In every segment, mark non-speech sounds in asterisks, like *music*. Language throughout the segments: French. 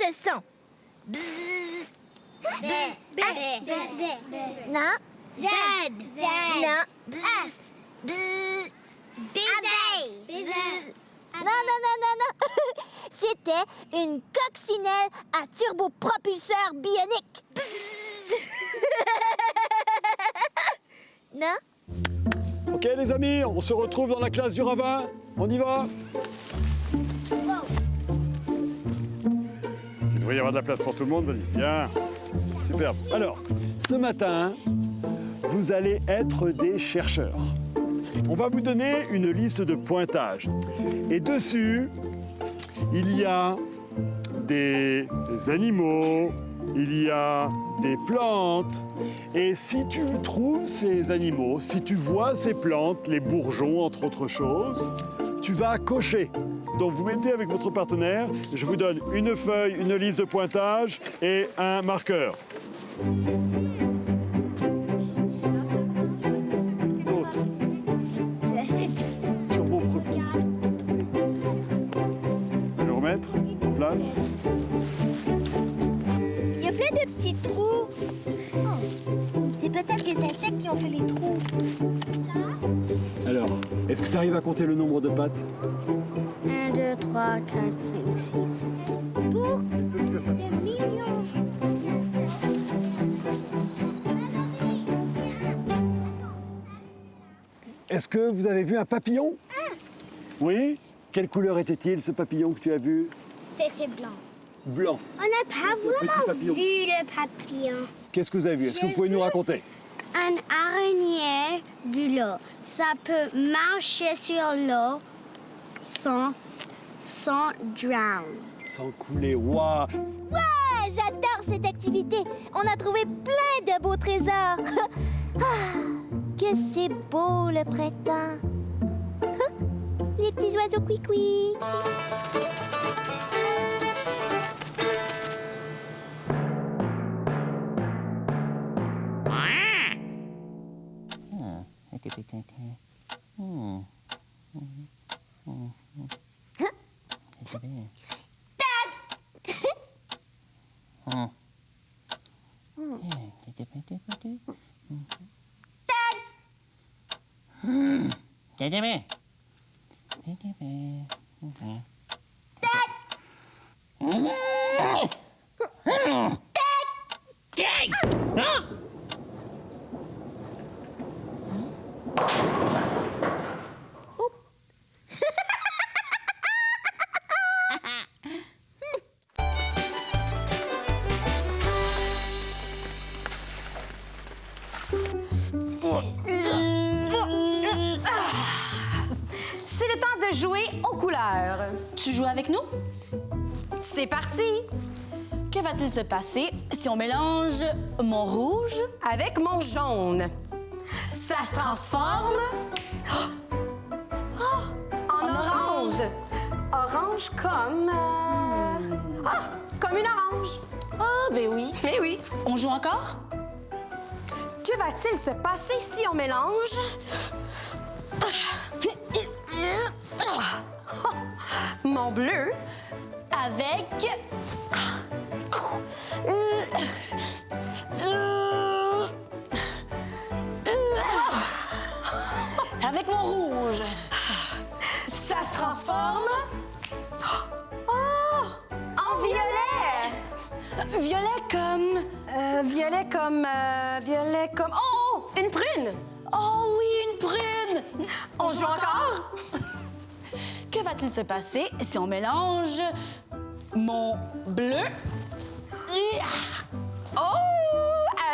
ce son. Bzzz. B. B. B. B. B. Non, Z. Z. non. Bzzz. Bzzz. Baiser. Bzzz. Non, non, non, non, non. *laughs* C'était une coccinelle à turbopropulseur bionique. *laughs* Non? Ok les amis, on se retrouve dans la classe du ravin. On y va? Devrait y avoir de la place pour tout le monde, vas-y. Bien. Superbe. Alors, ce matin, vous allez être des chercheurs. On va vous donner une liste de pointages. Et dessus, il y a des animaux, il y a des plantes. Et si tu trouves ces animaux, si tu vois ces plantes, les bourgeons entre autres choses, tu vas cocher. Donc vous mettez avec votre partenaire, je vous donne une feuille, une liste de pointages et un marqueur. Le remettre en place. Il y a plein de petits trous. Oh. C'est peut-être les insectes qui ont fait les trous. Alors, est-ce que tu arrives à compter le nombre de pattes? 1, 2, 3, 4, 5, 6. Pour des millions. Est-ce que vous avez vu un papillon? Oui Quelle couleur était-il ce papillon que tu as vu? C'était blanc. Blanc. On n'a pas vraiment papillon. vu le papillon. Qu'est-ce que vous avez vu? Est-ce que vous pouvez nous raconter? Un araignée de l'eau. Ça peut marcher sur l'eau sans, sans drown. Sans couler, waouh Ouais, j'adore cette activité. On a trouvé plein de beaux trésors. *laughs* Ah, que c'est beau le printemps. *laughs* Les petits oiseaux ねてめねてめ Se passer si on mélange mon rouge? Avec mon jaune. Ça se transforme oh, en orange. Orange comme... euh, Ah, comme une orange. Ah, ben oui. Mais oui. On joue encore? Que va-t-il se passer si on mélange? *coughs* Mon bleu. Avec violet comme... euh, violet comme... Oh, une prune. Oh oui, une prune! On, joue encore? Que va-t-il se passer si on mélange mon bleu Oh,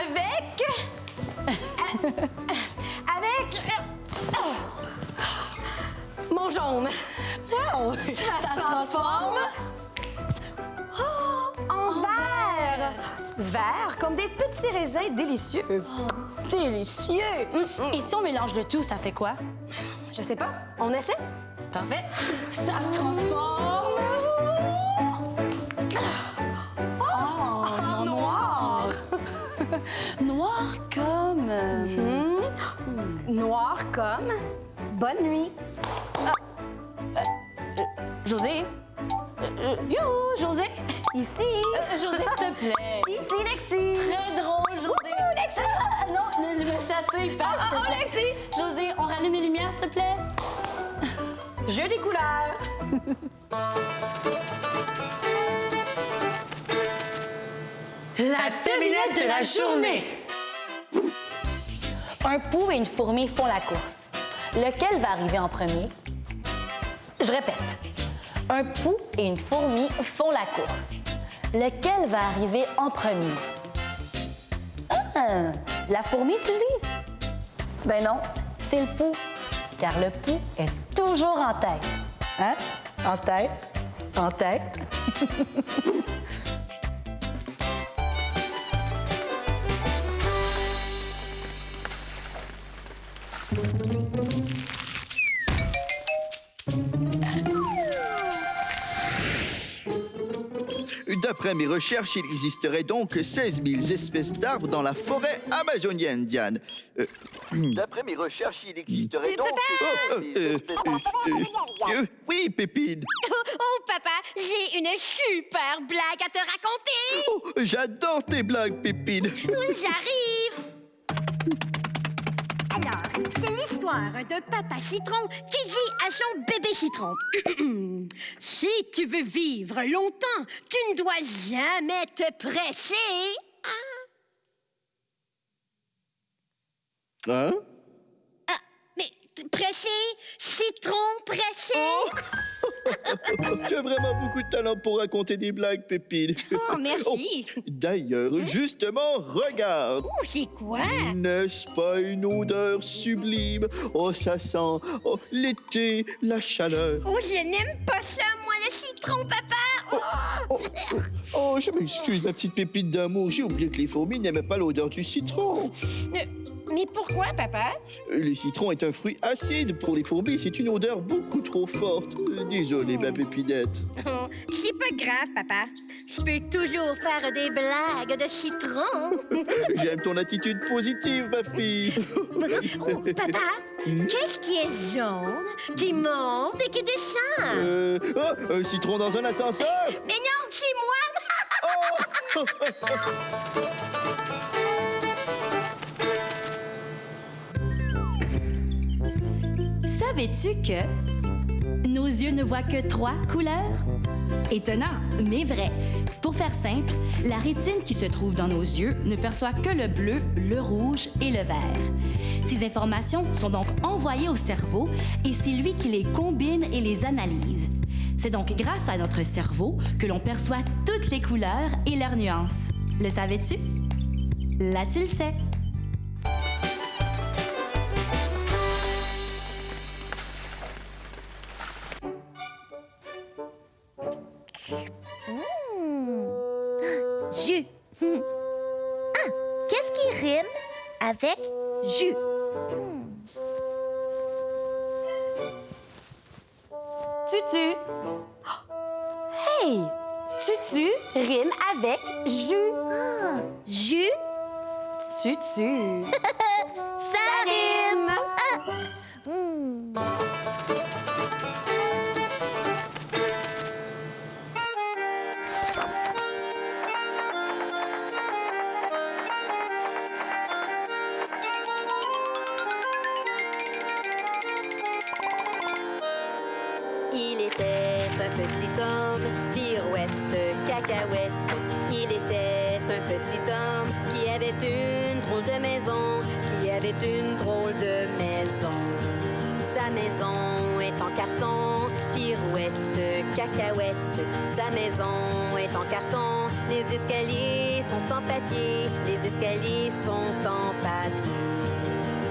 avec... *laughs* avec... Mon jaune. Ça se transforme vert. Comme des petits raisins délicieux. Délicieux! Et si on mélange le tout, ça fait quoi? Je sais pas. On essaie? Parfait. Ça se transforme Oh, en noir. noir comme... euh, Noir comme bonne nuit. José, euh, Youhou, José! Ici. Euh, José, s'il te plaît! Ici, Lexi. Très drôle, José! Lexi. Ah, non, je me chatouille pas, s'il te plaît. Lexi. José, on rallume les lumières, s'il te plaît? Jeu des couleurs. La devinette de la journée! Un pou et une fourmi font la course. Lequel va arriver en premier? Je répète. Un pou et une fourmi font la course. Lequel va arriver en premier? Ah, la fourmi, tu dis? Ben non, c'est le pou. Car le pou est toujours en tête. Hein? En tête, en tête? *laughs* D'après mes recherches, il existerait donc 16 000 espèces d'arbres dans la forêt amazonienne, Diane. Euh, D'après mes recherches, il existerait donc... Oh, oh, euh, euh, euh, euh, oui, Pépine. *laughs* Oh, papa, j'ai une super blague à te raconter. Oh, J'adore tes blagues, Pépine. J'arrive. *laughs* Alors, de papa citron qui dit à son bébé citron. *clears throat* si tu veux vivre longtemps, tu ne dois jamais te presser. Hein? Mais pressé, citron pressé. *laughs* Tu as vraiment beaucoup de talent pour raconter des blagues, Pépine. Oh, merci. *laughs* D'ailleurs, justement, regarde. Oh, c'est quoi? N'est-ce pas une odeur sublime? Oh, ça sent oh, l'été, la chaleur. Oh, je n'aime pas ça, moi, le citron, papa. Oh, oh, je m'excuse, ma petite pépite d'amour. J'ai oublié que les fourmis n'aimaient pas l'odeur du citron. Euh, mais pourquoi, papa? Le citron est un fruit acide. Pour les fourmis, c'est une odeur beaucoup trop forte. Euh, Désolé, ma pépinette. Oh, c'est pas grave, papa. Je peux toujours faire des blagues de citron. *laughs* J'aime ton attitude positive, ma fille. *laughs* Oh, papa, qu'est-ce qui est jaune, qui monte et qui descend? Euh, oh, un citron dans un ascenseur? Mais non, c'est moi! *laughs* Savais-tu que nos yeux ne voient que trois couleurs? Étonnant, mais vrai. Pour faire simple, la rétine qui se trouve dans nos yeux ne perçoit que le bleu, le rouge et le vert. Ces informations sont donc envoyées au cerveau et c'est lui qui les combine et les analyse. C'est donc grâce à notre cerveau que l'on perçoit toutes les couleurs et leurs nuances. Le savais-tu? Là, tu le sais. Tutu. Hey! Tutu rime avec jus. Ah, jus, Tutu. *laughs* ça rime. Hmm. Il Il était un petit homme qui avait une drôle de maison, qui avait une drôle de maison. Sa maison est en carton, pirouette, cacahuète. Sa maison est en carton, les escaliers sont en papier, les escaliers sont en papier.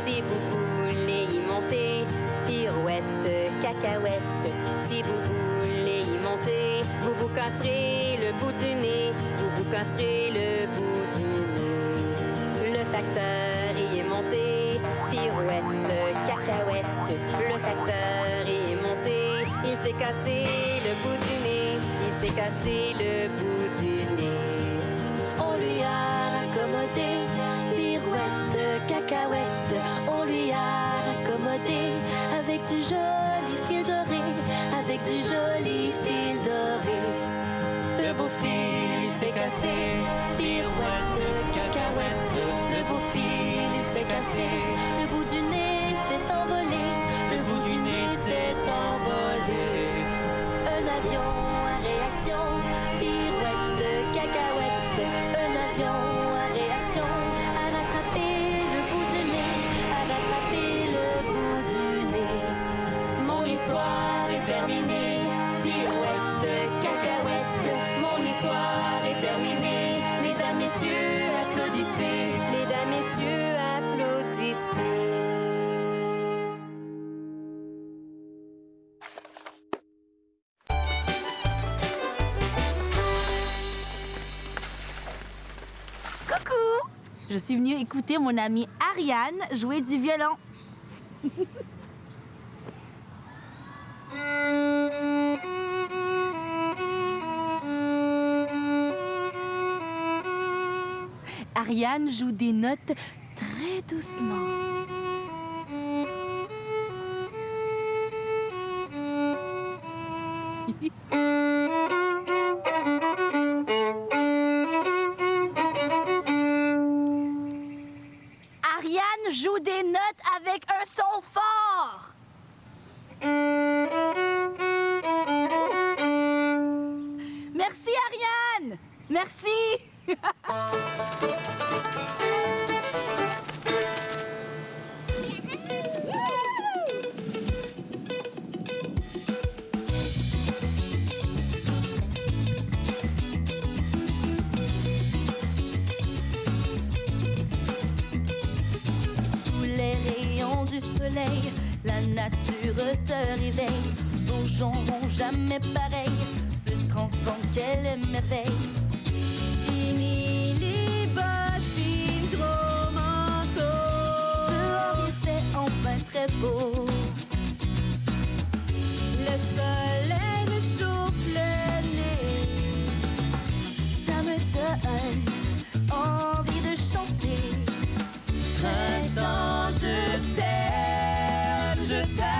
Si vous voulez y monter, pirouette, cacahuète. Si vous voulez y monter, vous vous casserez du nez, vous vous casserez le bout du nez. Le facteur y est monté, pirouette, cacahuète. Le facteur y est monté, il s'est cassé le bout du nez, il s'est cassé le je suis venue écouter mon amie Ariane jouer du violon. Ariane joue des notes très doucement. la nature se réveille. Nos gens n'ont jamais pareil, se transforme, quelle merveille. Fini les bottines, gros. Dehors il fait enfin très beau. je t'aime.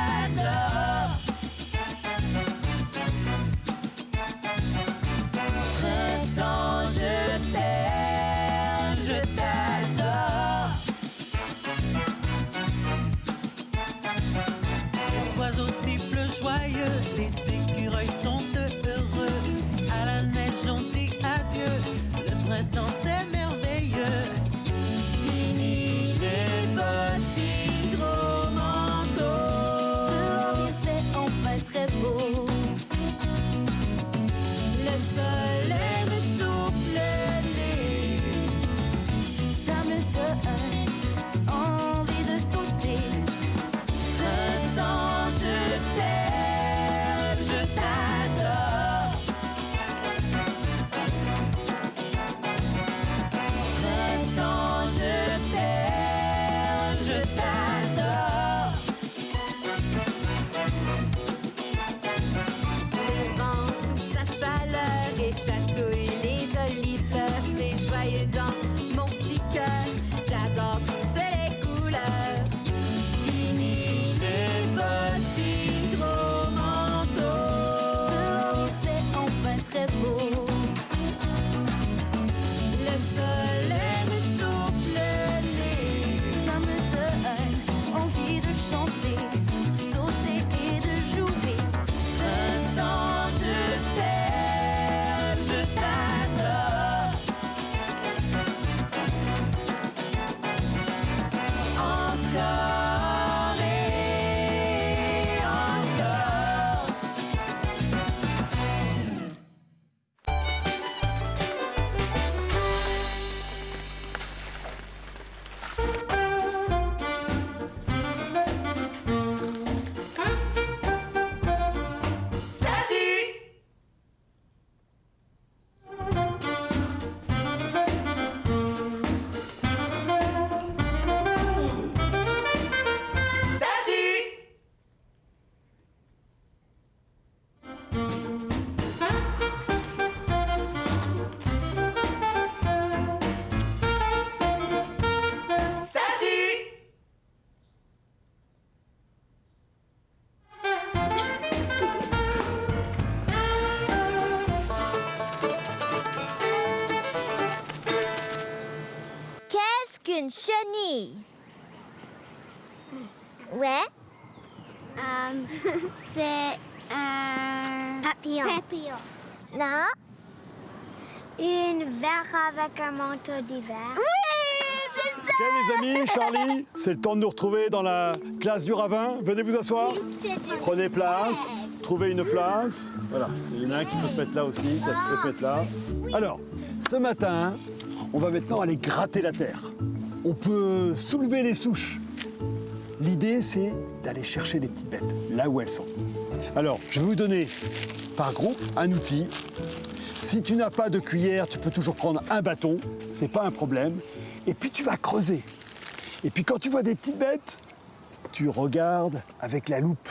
C'est un papillon. Papillon. Non. Une verre avec un manteau d'hiver. Oui, c'est ça. Ok les amis, Charlie, c'est le temps de nous retrouver dans la classe du ravin. Venez vous asseoir. Prenez place, trouvez une place. Voilà, il y en a un qui peut se mettre là aussi, qui peut se mettre là. Alors, ce matin, on va maintenant aller gratter la terre. On peut soulever les souches. L'idée, c'est d'aller chercher les petites bêtes, là où elles sont. Alors, je vais vous donner par groupe un outil. Si tu n'as pas de cuillère, tu peux toujours prendre un bâton, c'est pas un problème. Et puis tu vas creuser. Et puis quand tu vois des petites bêtes, tu regardes avec la loupe.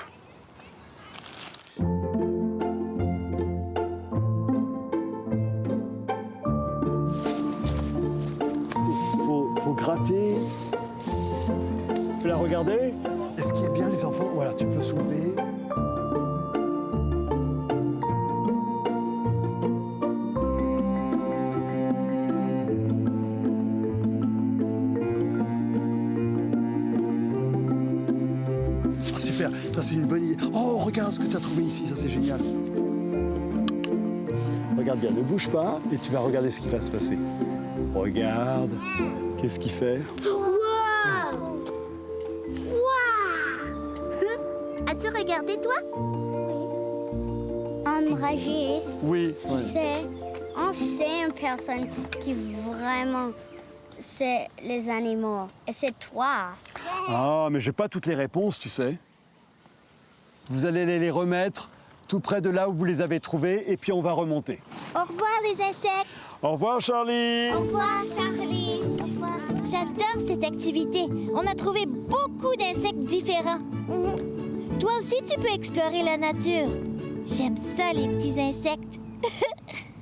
Ah, super, ça c'est une bonne idée. Oh, regarde ce que tu as trouvé ici, ça c'est génial. Regarde bien, ne bouge pas et tu vas regarder ce qui va se passer. Regarde, qu'est-ce qu'il fait? Wow. As-tu regardé toi? Un Régis, Oui. tu sais, on sait une personne qui vraiment sait les animaux. Et c'est toi. Ah, mais j'ai pas toutes les réponses, tu sais. Vous allez les- remettre tout près de là où vous les avez trouvés et puis on va remonter. Au revoir les insectes. Au revoir, Charlie. Au revoir Charlie. Au revoir. J'adore cette activité. On a trouvé beaucoup d'insectes différents. Mhm. Toi aussi, tu peux explorer la nature. J'aime ça, les petits insectes. *laughs*